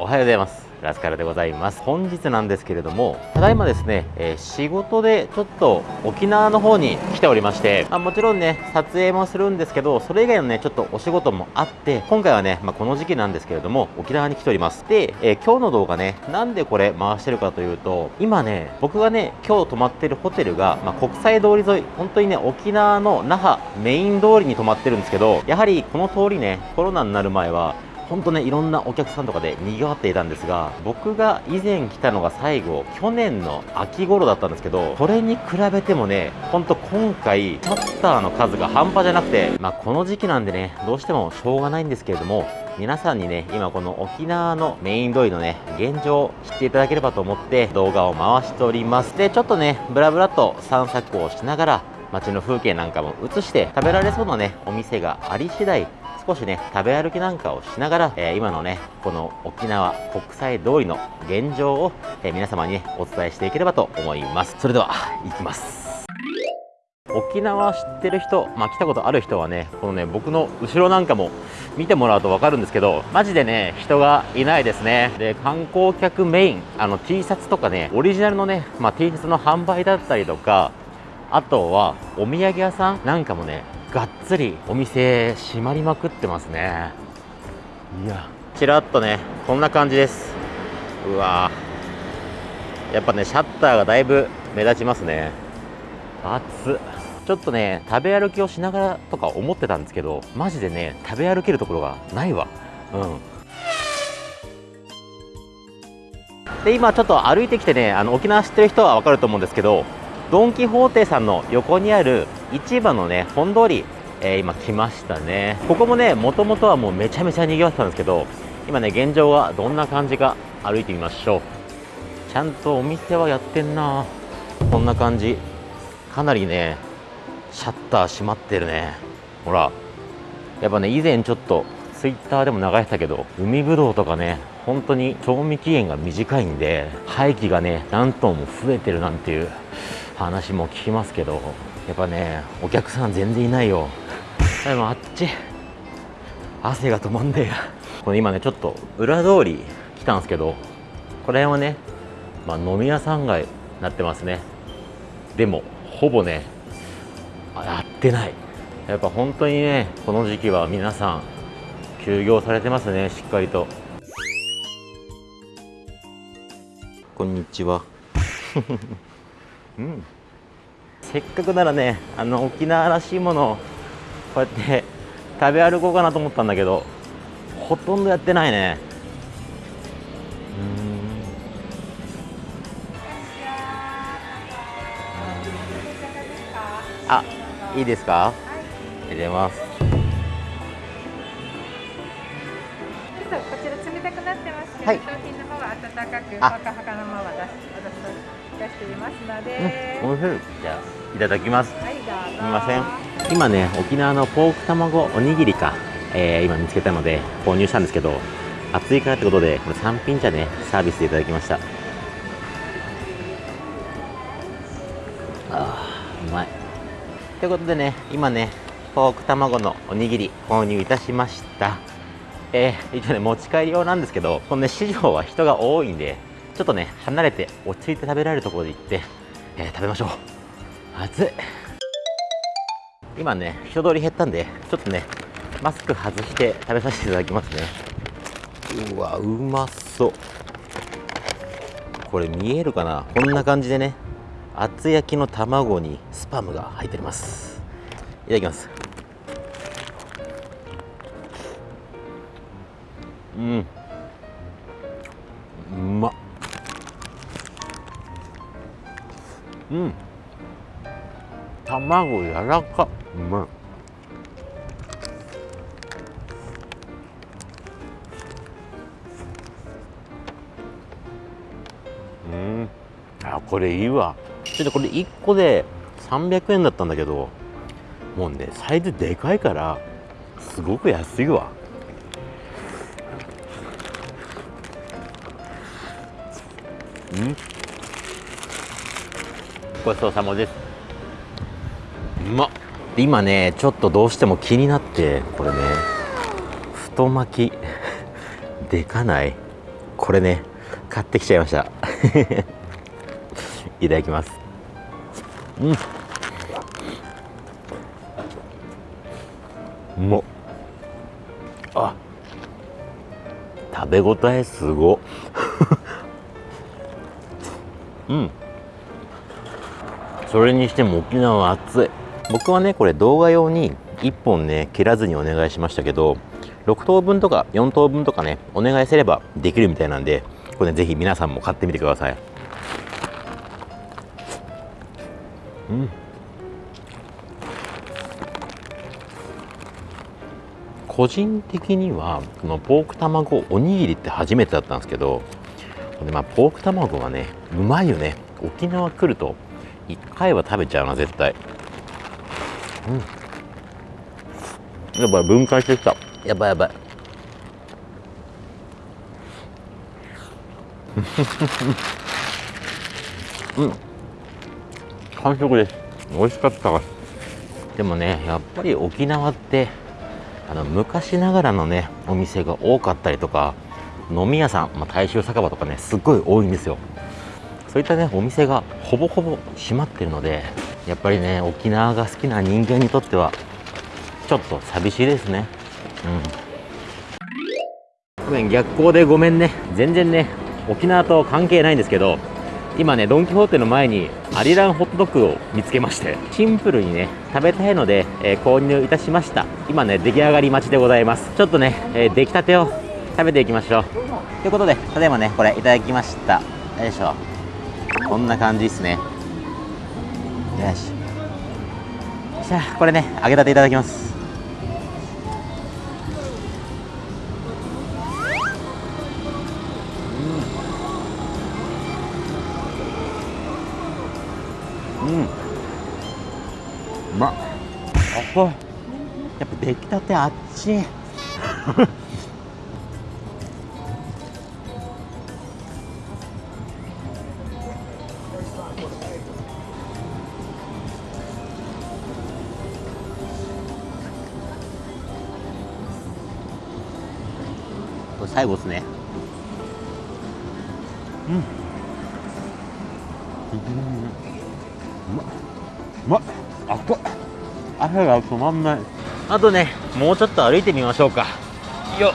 おはようございます。ラスカルでございます。本日なんですけれどもただいまですね、えー、仕事でちょっと沖縄の方に来ておりまして、まあ、もちろんね撮影もするんですけどそれ以外のねちょっとお仕事もあって今回はね、まあ、この時期なんですけれども沖縄に来ております。で、えー、今日の動画ねなんでこれ回してるかというと今ね僕がね今日泊まってるホテルが、まあ、国際通り沿い本当にね沖縄の那覇メイン通りに泊まってるんですけどやはりこの通りねコロナになる前は本当ねいろんなお客さんとかで賑わっていたんですが僕が以前来たのが最後去年の秋頃だったんですけどそれに比べてもねほんと今回シャッターの数が半端じゃなくてまあこの時期なんでねどうしてもしょうがないんですけれども皆さんにね今この沖縄のメイン通りのね現状を知っていただければと思って動画を回しております。でちょっとねブラブラと散策をしながら街の風景なんかも映して食べられそうなねお店があり次第少しね食べ歩きなんかをしながら、えー、今のねこの沖縄国際通りの現状を、えー、皆様にねお伝えしていければと思います。それでは行きます。沖縄知ってる人、まあ、来たことある人はねこのね僕の後ろなんかも見てもらうと分かるんですけどマジでね人がいないですね。で観光客メインあの T シャツとかねオリジナルのね、まあ、T シャツの販売だったりとかあとはお土産屋さんなんかもねがっつりお店閉まりまくってますね。いや。ちらっとねこんな感じです。うわ。やっぱねシャッターがだいぶ目立ちますね。暑ちょっとね食べ歩きをしながらとか思ってたんですけどマジでね食べ歩けるところがないわ。うん。で今ちょっと歩いてきてねあの沖縄知ってる人は分かると思うんですけどドン・キホーテさんの横にある市場のね本通り、えー、今来ましたね。ここもねもともとはもうめちゃめちゃ賑わってたんですけど今ね現状はどんな感じか歩いてみましょう。ちゃんとお店はやってんな。こんな感じ。かなりねシャッター閉まってるね。ほらやっぱね以前ちょっとツイッターでも流してたけど海ぶどうとかね本当に賞味期限が短いんで廃棄がね何トンも増えてるなんていう。話も聞きますけどやっぱねお客さん全然いないよ。でもあっち汗が止まんねえや。これ今ねちょっと裏通り来たんですけどこれはね、まあ、飲み屋さん街になってますね。でもほぼねやってない。やっぱ本当にねこの時期は皆さん休業されてますねしっかりと。こんにちは うん。せっかくならねあの沖縄らしいものをこうやって食べ歩こうかなと思ったんだけどほとんどやってないね。うん。あいいですか？入れます。こちら冷たくなってますけど、はい、商品の方は温かくほかほかのまま出し出していますので、うん、い。じゃあいただきます、はい、すみません今ね沖縄のポーク卵おにぎりか、えー、今見つけたので購入したんですけど暑いからってことでこれ3品茶ねサービスでいただきました。あーうまい。ということでね今ねポーク卵のおにぎり購入いたしました。えー、一応ね持ち帰り用なんですけどこのね市場は人が多いんでちょっとね離れて落ち着いて食べられるところで行って、えー、食べましょう。暑い。今ね人通り減ったんでちょっとねマスク外して食べさせていただきますね。うわうまそう。これ見えるかな？こんな感じでね厚焼きの卵にスパムが入っております。いただきます。うん。卵柔らか。うまい。うん。あこれいいわ。ちょっとこれ1個で300円だったんだけどもうねサイズでかいからすごく安いわ。うん。ごちそうさまです。ま。っ今ねちょっとどうしても気になってこれね。太巻き。でかない？これね。買ってきちゃいました。いただきます。うん。う。まっあ。食べ応えすご。うん。それにしても沖縄は暑い。僕はねこれ動画用に1本ね切らずにお願いしましたけど6等分とか4等分とかねお願いすればできるみたいなんでこれねぜひ皆さんも買ってみてください。うん。個人的にはこのポーク卵おにぎりって初めてだったんですけどで、まあ、ポーク卵がねうまいよね。沖縄来ると1回は食べちゃうな絶対。うん。やばい分解してきた。やばいやばい。うん。完食です。美味しかったでもねやっぱり沖縄ってあの昔ながらのねお店が多かったりとか飲み屋さん、まあ、大衆酒場とかねすっごい多いんですよ。そういったねお店がほぼほぼ閉まってるのでやっぱりね沖縄が好きな人間にとってはちょっと寂しいですね。うん。ごめん逆光でごめんね。全然ね沖縄と関係ないんですけど今ねドン・キホーテの前にアリランホットドッグを見つけましてシンプルにね食べたいので、えー、購入いたしました。今ね出来上がり待ちでございます。ちょっとね、えー、出来たてを食べていきましょう。ということでただいまねこれいただきました。よいしょ。こんな感じですね。よし。じゃあこれね揚げたていただきます。うん。うまっ。あこ。やっぱ出来たてあっち れ最後ですね。うん。うま。っうま。っあっ。こ汗が止まんない。あとねもうちょっと歩いてみましょうか。よ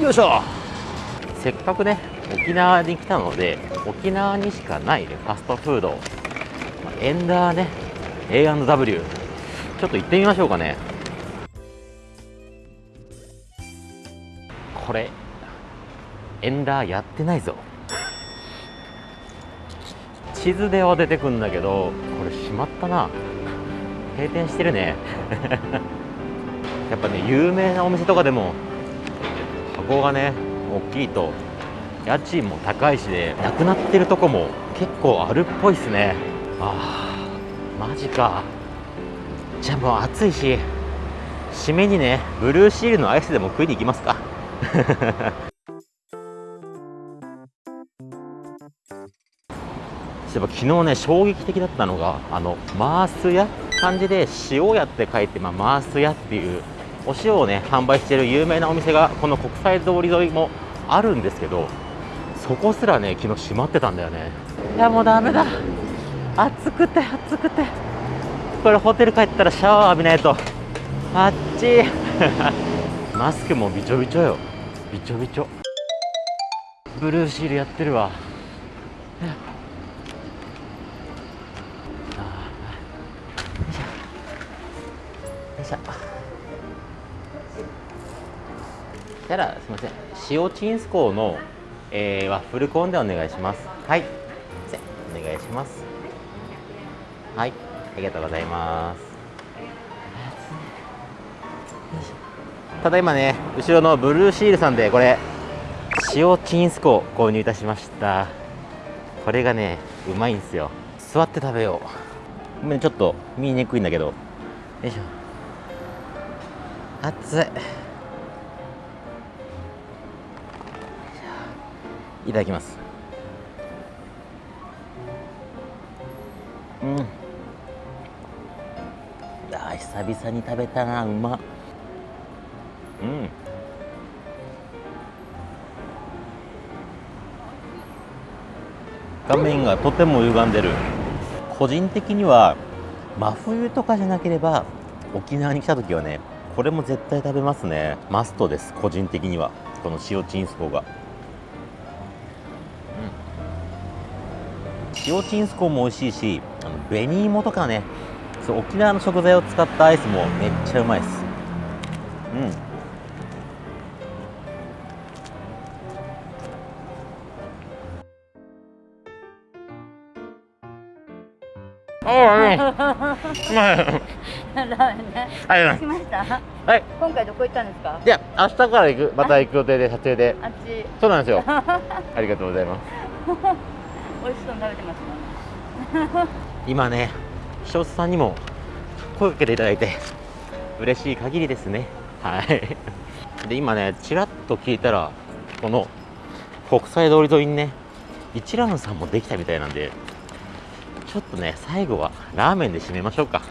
よいしょ。せっかくね沖縄に来たので沖縄にしかないねファストフード。エンダーね A&W ちょっと行ってみましょうかねれエンダーやってないぞ。地図では出てくんだけどこれ閉まったな。閉店してるね。やっぱね有名なお店とかでも箱がね大きいと家賃も高いしでなくなってるとこも結構あるっぽいっすね。あーマジか。じゃあもう暑いし締めにねブルーシールのアイスでも食いに行きますか。そういえば昨日ね衝撃的だったのがあのマース屋？漢字で塩屋って書いて、まあ、マース屋っていうお塩をね販売している有名なお店がこの国際通り沿いもあるんですけどそこすらね昨日閉まってたんだよね。いやもうダメだ。暑くて暑くて。これホテル帰ったらシャワー浴びないと。あっち マスクもびちょびちょよ。びちょびちょ。ブルーシールやってるわ。よいしょ。たらすみません塩チンスコーの、えー、ワッフルコーンでお願いしますはいすいませんお願いしますはいありがとうございますただいまね後ろのブルーシールさんでこれ塩チンスコー購入いたしました。これがねうまいんですよ。座って食べよう。ごめんちょっと見にくいんだけど。よいしょ。熱い。いただきます。うん。あ久々に食べたなうまっ。うん。画面がとても歪んでる。個人的には真冬とかじゃなければ沖縄に来た時はねこれも絶対食べますね。マストです個人的には。この塩チンスコが、うん、塩チンスコも美味しいしあの紅芋とかね。そう沖縄の食材を使ったアイスもめっちゃうまいです。うん。はい。今回どこ行ったんですか？いや、明日から行く、また行く予定で、撮影で。あっち。そうなんですよ。ありがとうございます。美味しそうに食べてますか。今ね、視聴者さんにも声かけていただいて嬉しい限りですね。はい。で、今ね、ちらっと聞いたら、この国際通り沿いにね、一蘭さんもできたみたいなんで、ちょっとね最後はラーメンで締めましょうか。よ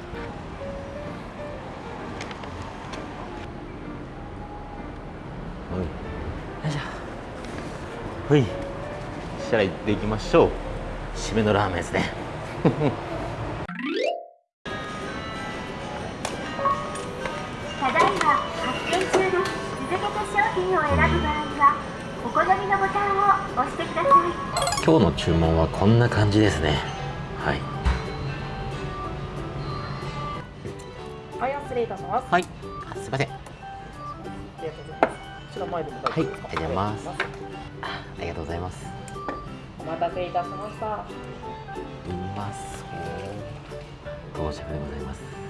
いしょ。ほい。したら行っていきましょう。締めのラーメンですね。ただいま発見中です続けて商品を選ぶ場合はお好みのボタンを押してください。今日の注文はこんな感じですねはい。はい失礼いたしますはい。あすいません。ありがとうございます。こちら前でも大はいありがとうございます。あありがとうございます。お待たせいたしました。うまそう到着でございます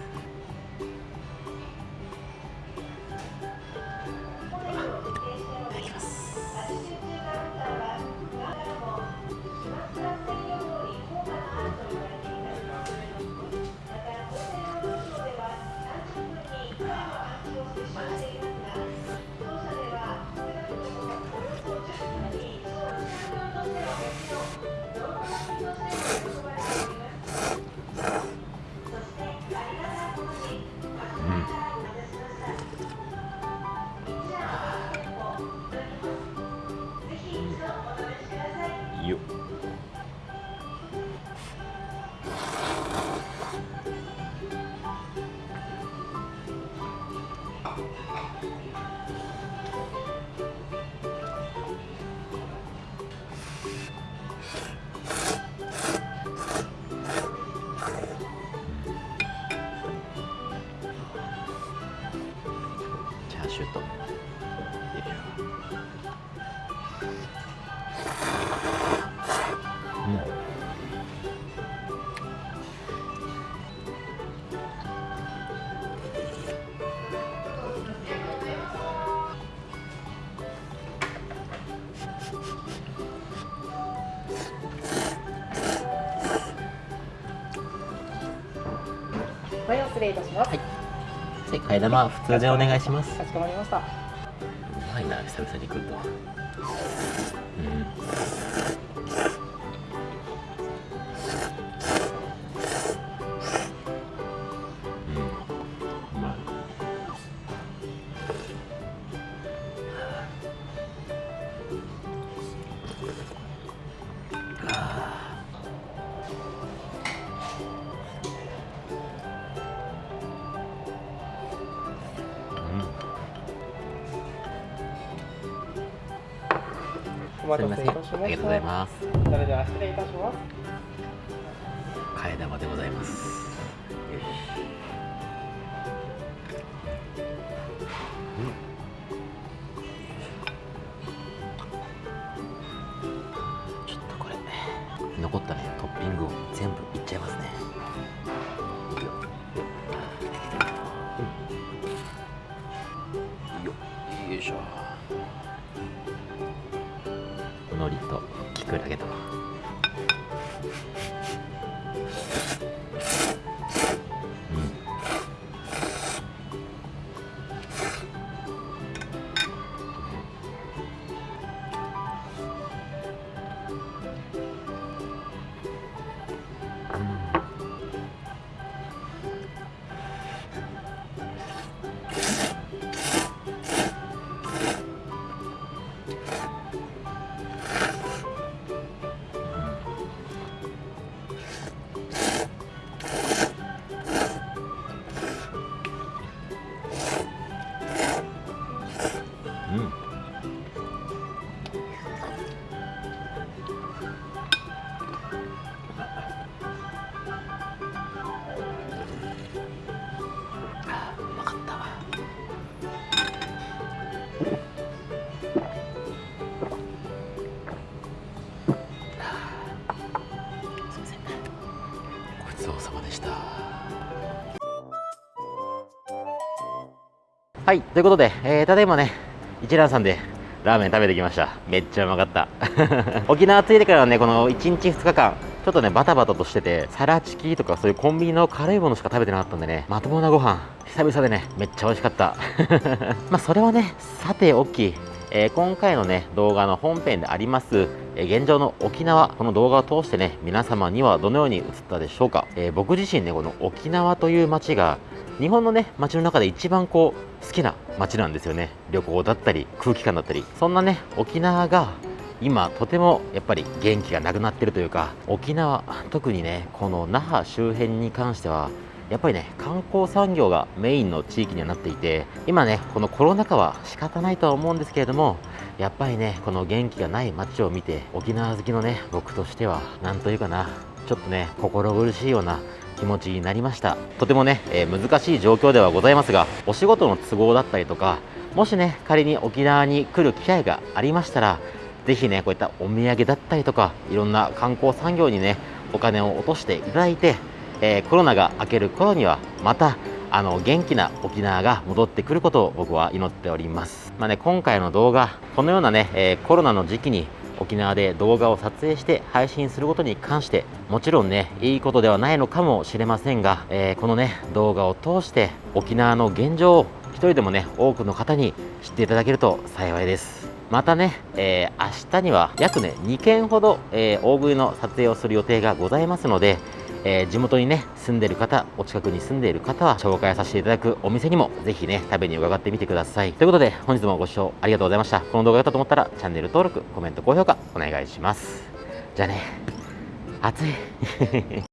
シューとよいしょう。んはい失礼いたします、はい。替え玉普通でお願いします。かしこまりました。うまいな久々に来ると。うんお待たせいたしました。ありがとうございますそれでは失礼いたします。替え玉でございますきくらげとうはいということで、えー、ただいまね一蘭さんでラーメン食べてきました。めっちゃうまかった。沖縄着いてからはねこの1日2日間ちょっとねバタバタとしててサラチキとかそういうコンビニの軽いものしか食べてなかったんでねまともなご飯久々でねめっちゃ美味しかった。まあそれはねさておきえー、今回のね動画の本編であります、え、現状の沖縄この動画を通してね皆様にはどのように映ったでしょうか、えー、僕自身ねこの沖縄という街が日本のね街の中で一番こう好きな街なんですよね。旅行だったり空気感だったり。そんなね沖縄が今とてもやっぱり元気がなくなってるというか沖縄特にねこの那覇周辺に関してはやっぱりね観光産業がメインの地域にはなっていて今ねこのコロナ禍は仕方ないとは思うんですけれどもやっぱりねこの元気がない街を見て沖縄好きのね僕としては何というかなちょっとね心苦しいような気持ちになりました。とてもね、えー、難しい状況ではございますがお仕事の都合だったりとかもしね仮に沖縄に来る機会がありましたらぜひねこういったお土産だったりとかいろんな観光産業にねお金を落としていただいてえー、コロナが明ける頃にはまたあの元気な沖縄が戻ってくることを僕は祈っております、まあね、今回の動画このようなね、えー、コロナの時期に沖縄で動画を撮影して配信することに関してもちろんねいいことではないのかもしれませんが、えー、このね動画を通して沖縄の現状を1人でもね多くの方に知っていただけると幸いです。またね、えー、明日には約ね2件ほど、えー、大食いの撮影をする予定がございますのでえー、地元にね住んでる方お近くに住んでいる方は紹介させていただくお店にもぜひね食べに伺ってみてください。ということで本日もご視聴ありがとうございました。この動画が良かったと思ったらチャンネル登録コメント高評価お願いします。じゃあね暑い。